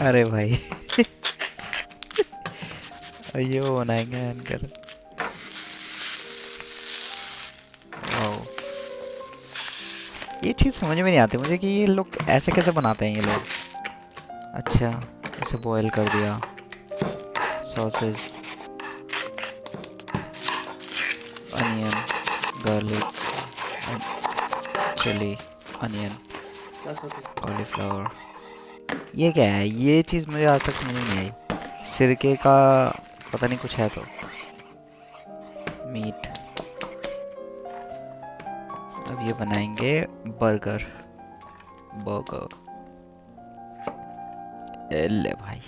अरे भाई। ये वो बनाएँगे एंकर ये चीज़ समझ में नहीं आती मुझे कि ये लोग ऐसे कैसे बनाते हैं ये लोग। अच्छा इसे बॉयल कर दिया। Sauces onion garlic chilli onion cauliflower ये क्या है? ये चीज़ मुझे आज तक समझ नहीं आई। सिरके का पता नहीं कुछ है तो। मीट। अब ये बनाएँगे बर्गर। बर्गर। ले भाई।